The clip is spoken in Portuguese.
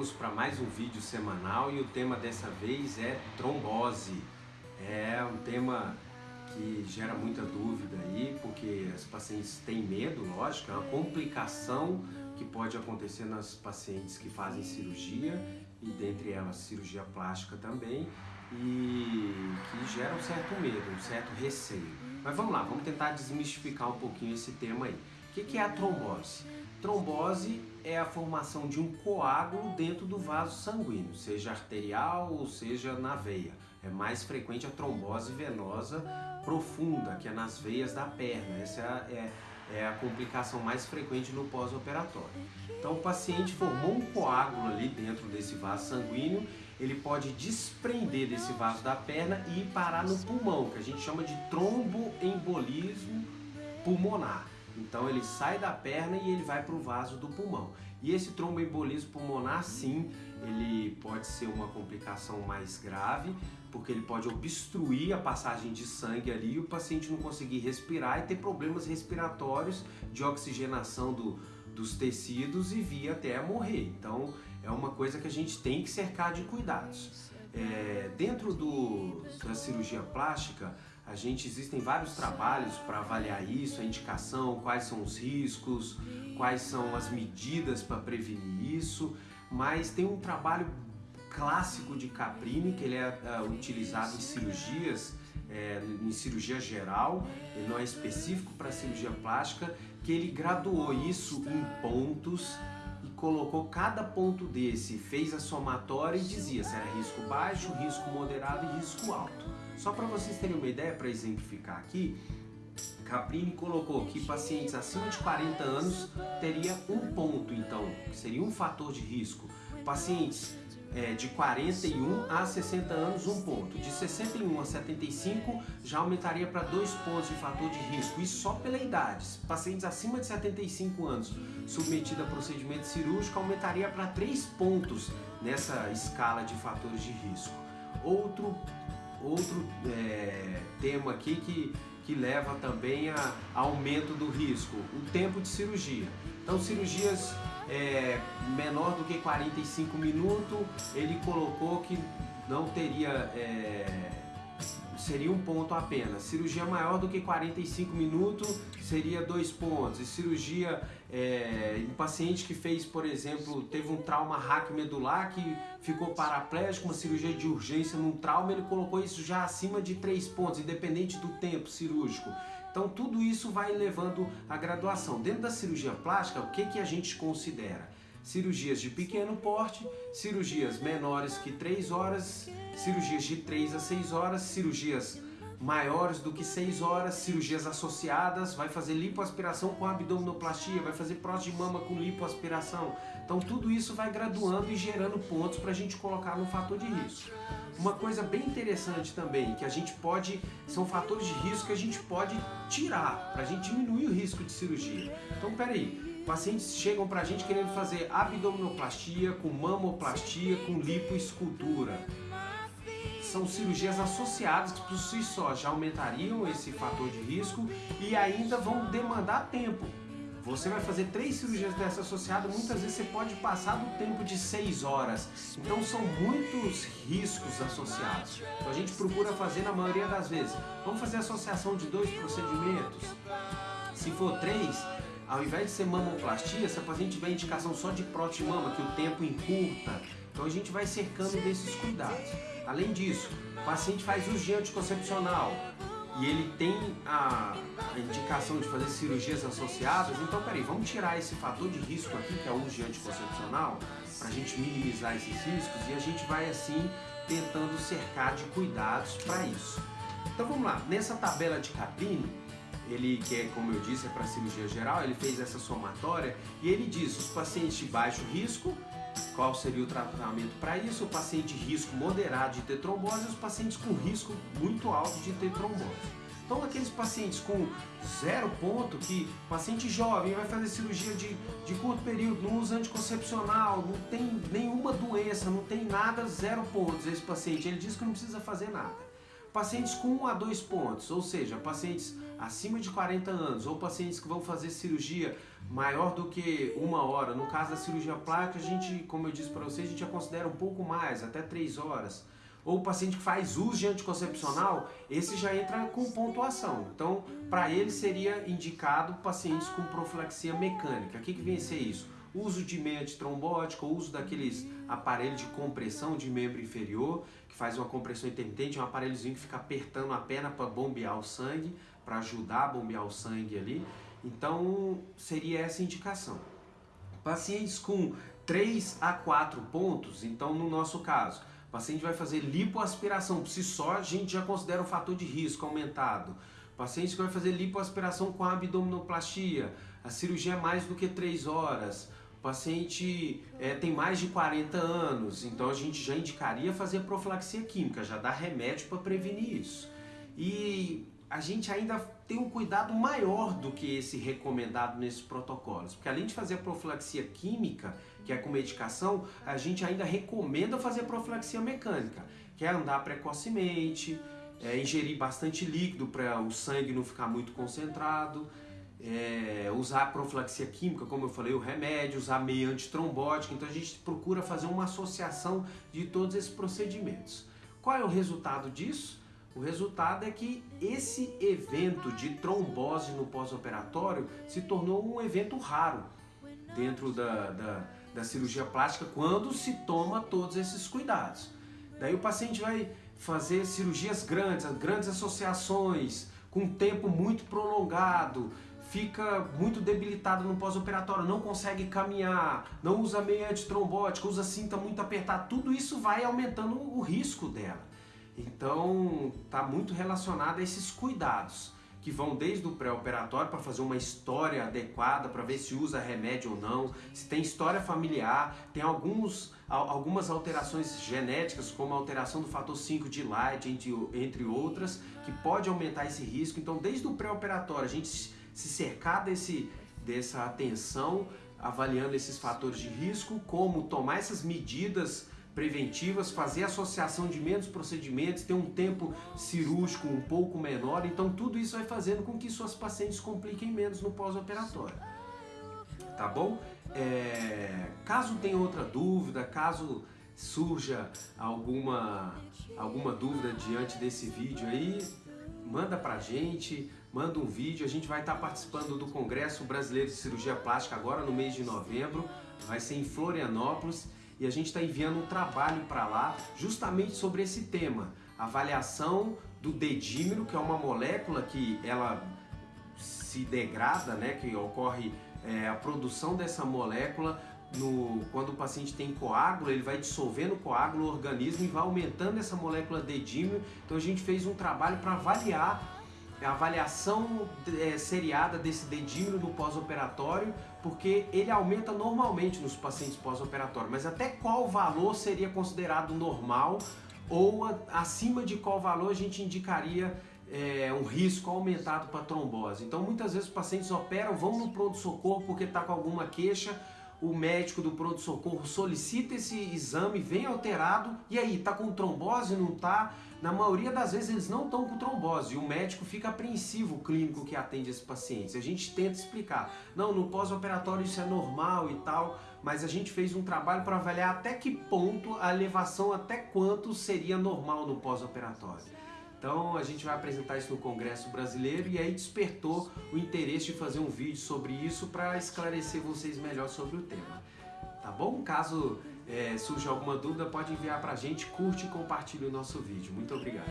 Vamos para mais um vídeo semanal e o tema dessa vez é trombose. É um tema que gera muita dúvida aí, porque as pacientes têm medo, lógico, é uma complicação que pode acontecer nas pacientes que fazem cirurgia e dentre elas cirurgia plástica também e que gera um certo medo, um certo receio. Mas vamos lá, vamos tentar desmistificar um pouquinho esse tema aí. O que é a trombose? Trombose é a formação de um coágulo dentro do vaso sanguíneo, seja arterial ou seja na veia. É mais frequente a trombose venosa profunda, que é nas veias da perna. Essa é, é a complicação mais frequente no pós-operatório. Então o paciente formou um coágulo ali dentro desse vaso sanguíneo, ele pode desprender desse vaso da perna e ir parar no pulmão, que a gente chama de tromboembolismo pulmonar. Então ele sai da perna e ele vai para o vaso do pulmão. E esse tromboembolismo pulmonar, sim, ele pode ser uma complicação mais grave, porque ele pode obstruir a passagem de sangue ali e o paciente não conseguir respirar e ter problemas respiratórios de oxigenação do, dos tecidos e vir até morrer. Então é uma coisa que a gente tem que cercar de cuidados. É, dentro do, da cirurgia plástica, a gente existem vários trabalhos para avaliar isso, a indicação, quais são os riscos, quais são as medidas para prevenir isso, mas tem um trabalho clássico de Caprini que ele é uh, utilizado em cirurgias, é, em cirurgia geral, ele não é específico para cirurgia plástica, que ele graduou isso em pontos e colocou cada ponto desse, fez a somatória e dizia se era risco baixo, risco moderado e risco alto. Só para vocês terem uma ideia, para exemplificar aqui, Caprini colocou que pacientes acima de 40 anos teria um ponto, então, que seria um fator de risco. Pacientes é, de 41 a 60 anos, um ponto. De 61 a 75 já aumentaria para dois pontos de fator de risco, isso só pela idade. Pacientes acima de 75 anos submetidos a procedimento cirúrgico aumentaria para três pontos nessa escala de fatores de risco. Outro outro é, tema aqui que, que leva também a, aumento do risco, o tempo de cirurgia. Então cirurgias é, menor do que 45 minutos, ele colocou que não teria é, seria um ponto apenas. Cirurgia maior do que 45 minutos seria dois pontos. E cirurgia é, um paciente que fez, por exemplo, teve um trauma raquimedular que ficou paraplégico, uma cirurgia de urgência num trauma, ele colocou isso já acima de três pontos, independente do tempo cirúrgico. Então tudo isso vai levando a graduação. Dentro da cirurgia plástica, o que, que a gente considera? Cirurgias de pequeno porte, cirurgias menores que 3 horas, cirurgias de 3 a 6 horas, cirurgias maiores do que 6 horas, cirurgias associadas, vai fazer lipoaspiração com abdominoplastia, vai fazer prótese de mama com lipoaspiração. Então tudo isso vai graduando e gerando pontos para a gente colocar no fator de risco. Uma coisa bem interessante também, que a gente pode, são fatores de risco que a gente pode tirar, para a gente diminuir o risco de cirurgia. Então peraí, Pacientes chegam pra gente querendo fazer abdominoplastia, com mamoplastia, com lipoescultura. São cirurgias associadas que por si só já aumentariam esse fator de risco e ainda vão demandar tempo. Você vai fazer três cirurgias dessa associada, muitas vezes você pode passar do tempo de seis horas. Então são muitos riscos associados. Então a gente procura fazer na maioria das vezes. Vamos fazer associação de dois procedimentos? Se for três, ao invés de ser mamoplastia, se a paciente tiver indicação só de prótese mama, que o tempo encurta, então a gente vai cercando desses cuidados. Além disso, o paciente faz uso de anticoncepcional. E ele tem a, a indicação de fazer cirurgias associadas, então peraí, vamos tirar esse fator de risco aqui, que é o uso de anticoncepcional, para a gente minimizar esses riscos. E a gente vai assim tentando cercar de cuidados para isso. Então vamos lá, nessa tabela de Caprini, ele que é, como eu disse, é para cirurgia geral, ele fez essa somatória e ele diz os pacientes de baixo risco, qual seria o tratamento para isso, o paciente de risco moderado de ter trombose e os pacientes com risco muito alto de ter trombose. Então aqueles pacientes com zero ponto, que paciente jovem vai fazer cirurgia de, de curto período, não usa anticoncepcional, não tem nenhuma doença, não tem nada, zero pontos esse paciente, ele diz que não precisa fazer nada. Pacientes com 1 a 2 pontos, ou seja, pacientes acima de 40 anos ou pacientes que vão fazer cirurgia maior do que uma hora. No caso da cirurgia plástica, a gente, como eu disse para vocês, a gente já considera um pouco mais, até 3 horas. Ou paciente que faz uso de anticoncepcional, esse já entra com pontuação. Então, para ele seria indicado pacientes com profilaxia mecânica. O que, que vem a ser isso? Uso de meia antitrombótica, uso daqueles aparelhos de compressão de membro inferior, que faz uma compressão intermitente, um aparelhozinho que fica apertando a perna para bombear o sangue, para ajudar a bombear o sangue ali. Então, seria essa indicação. Pacientes com 3 a 4 pontos, então no nosso caso, o paciente vai fazer lipoaspiração, por si só a gente já considera um fator de risco aumentado. O paciente que vai fazer lipoaspiração com abdominoplastia, a cirurgia é mais do que 3 horas. O paciente é, tem mais de 40 anos, então a gente já indicaria fazer profilaxia química, já dá remédio para prevenir isso. E a gente ainda tem um cuidado maior do que esse recomendado nesses protocolos, porque além de fazer a profilaxia química, que é com medicação, a gente ainda recomenda fazer profilaxia mecânica, que é andar precocemente, é, ingerir bastante líquido para o sangue não ficar muito concentrado, é, usar a profilaxia química, como eu falei, o remédio, usar meia antitrombótica, então a gente procura fazer uma associação de todos esses procedimentos. Qual é o resultado disso? O resultado é que esse evento de trombose no pós-operatório se tornou um evento raro dentro da, da, da, cirurgia plástica quando se toma todos esses cuidados. Daí o paciente vai fazer cirurgias grandes, grandes associações, com tempo muito prolongado, fica muito debilitado no pós-operatório, não consegue caminhar, não usa meia antitrombótica, usa cinta muito apertada, tudo isso vai aumentando o risco dela. Então, está muito relacionado a esses cuidados que vão desde o pré-operatório para fazer uma história adequada, para ver se usa remédio ou não, se tem história familiar, tem alguns, algumas alterações genéticas, como a alteração do fator 5 de Light, entre, entre outras, que pode aumentar esse risco. Então, desde o pré-operatório, a gente se cercar desse, dessa atenção, avaliando esses fatores de risco, como tomar essas medidas preventivas, fazer associação de menos procedimentos, ter um tempo cirúrgico um pouco menor. Então tudo isso vai fazendo com que suas pacientes compliquem menos no pós-operatório. Tá bom? É, caso tenha outra dúvida, caso surja alguma, alguma dúvida diante desse vídeo aí, manda pra gente, manda um vídeo. A gente vai estar participando do Congresso Brasileiro de Cirurgia Plástica agora no mês de novembro, vai ser em Florianópolis e a gente está enviando um trabalho para lá justamente sobre esse tema, avaliação do dedímero, que é uma molécula que ela se degrada, né, que ocorre é, a produção dessa molécula no, quando o paciente tem coágulo, ele vai dissolvendo o coágulo no organismo e vai aumentando essa molécula dedímero. Então a gente fez um trabalho para avaliar a avaliação é, seriada desse dedímero no pós-operatório, porque ele aumenta normalmente nos pacientes pós-operatório, mas até qual valor seria considerado normal ou a, acima de qual valor a gente indicaria é, um risco aumentado para trombose. Então muitas vezes os pacientes operam, vão no pronto-socorro porque está com alguma queixa, o médico do pronto-socorro solicita esse exame, vem alterado, e aí, tá com trombose, não tá? Na maioria das vezes eles não estão com trombose e o médico fica apreensivo, o clínico que atende esses pacientes. A gente tenta explicar, não, no pós-operatório isso é normal e tal, mas a gente fez um trabalho para avaliar até que ponto a elevação, até quanto seria normal no pós-operatório. Então a gente vai apresentar isso no Congresso Brasileiro e aí despertou o interesse de fazer um vídeo sobre isso para esclarecer vocês melhor sobre o tema. Tá bom? Caso é, surge alguma dúvida, pode enviar para a gente, curte e compartilhe o nosso vídeo. Muito obrigado.